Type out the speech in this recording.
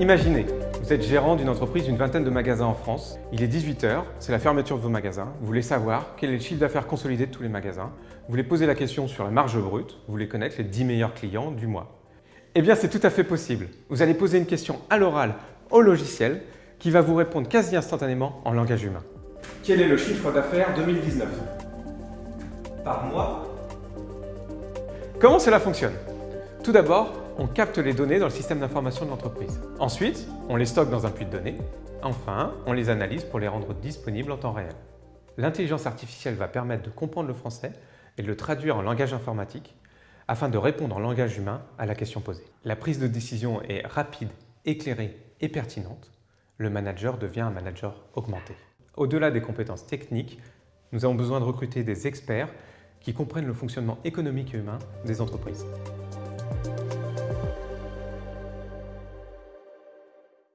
Imaginez, vous êtes gérant d'une entreprise d'une vingtaine de magasins en France. Il est 18h, c'est la fermeture de vos magasins. Vous voulez savoir quel est le chiffre d'affaires consolidé de tous les magasins. Vous voulez poser la question sur la marge brute. Vous voulez connaître les 10 meilleurs clients du mois. Eh bien, c'est tout à fait possible. Vous allez poser une question à l'oral au logiciel qui va vous répondre quasi instantanément en langage humain. Quel est le chiffre d'affaires 2019 Par mois? Comment cela fonctionne? Tout d'abord, on capte les données dans le système d'information de l'entreprise. Ensuite, on les stocke dans un puits de données. Enfin, on les analyse pour les rendre disponibles en temps réel. L'intelligence artificielle va permettre de comprendre le français et de le traduire en langage informatique afin de répondre en langage humain à la question posée. La prise de décision est rapide, éclairée et pertinente. Le manager devient un manager augmenté. Au-delà des compétences techniques, nous avons besoin de recruter des experts qui comprennent le fonctionnement économique et humain des entreprises.